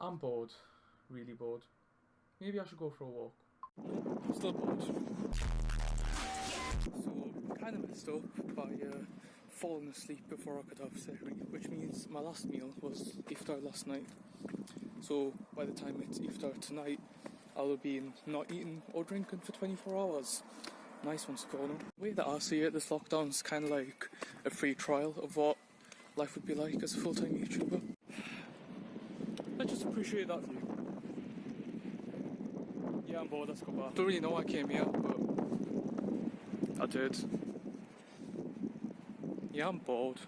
I'm bored, really bored. Maybe I should go for a walk. I'm still bored. So, kind of messed up by uh, falling asleep before I could have sehri, which means my last meal was iftar last night. So, by the time it's iftar tonight, I will be not eating or drinking for 24 hours. Nice one, Skono. The way that I see it, this lockdown is kind of like a free trial of what life would be like as a full-time YouTuber. Appreciate that view. Yeah, I'm bored, let's go back. Don't really know why I came here, but I did. Yeah, I'm bored.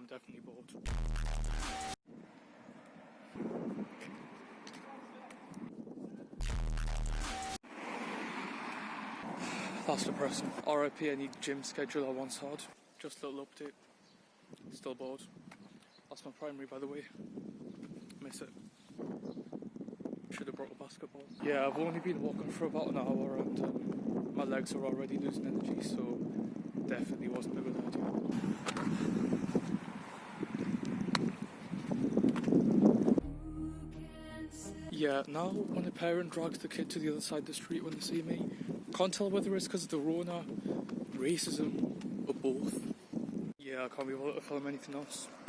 I'm definitely bored. That's depressing. RIP any gym schedule I once had. Just a little update. Still bored. That's my primary by the way. Miss it. Should have brought a basketball. Yeah, I've only been walking for about an hour and um, my legs are already losing energy, so definitely wasn't a good idea. Yeah, now when a parent drags the kid to the other side of the street when they see me, can't tell whether it's because of the Rona, racism, or both. Yeah, I can't be bothered to film anything else.